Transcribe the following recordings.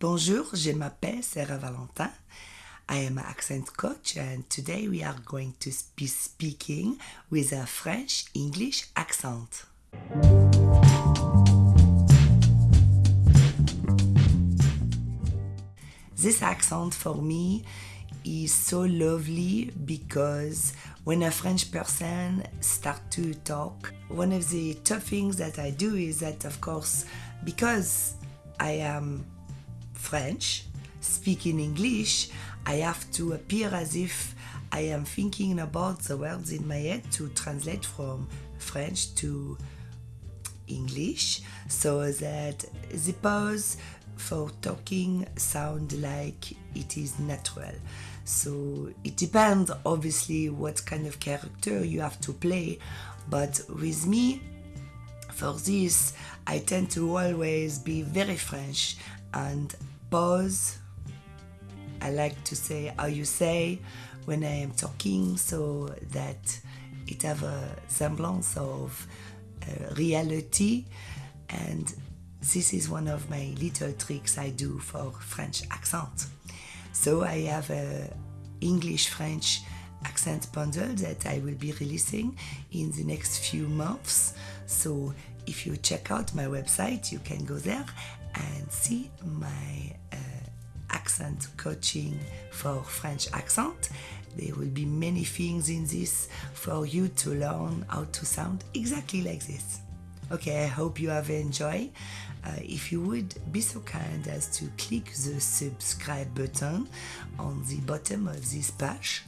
Bonjour, je m'appelle Sarah Valentin. I am an accent coach, and today we are going to be speaking with a French English accent. This accent for me is so lovely because when a French person start to talk, one of the tough things that I do is that of course because I am French, speaking English, I have to appear as if I am thinking about the words in my head to translate from French to English so that the pause for talking sound like it is natural. So it depends obviously what kind of character you have to play, but with me for this I tend to always be very French and pause. I like to say how you say when I am talking so that it have a semblance of uh, reality and this is one of my little tricks I do for French accent. So I have a English-French accent bundle that I will be releasing in the next few months. So if you check out my website, you can go there and see my uh, accent coaching for French accent. There will be many things in this for you to learn how to sound exactly like this. Okay, I hope you have enjoyed. Uh, if you would be so kind as to click the subscribe button on the bottom of this page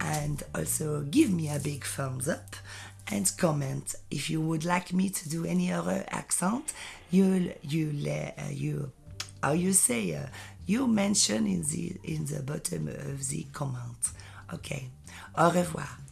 and also give me a big thumbs up and comment. If you would like me to do any other accent you you uh, you how you say uh, you mention in the in the bottom of the comment. Okay. Au revoir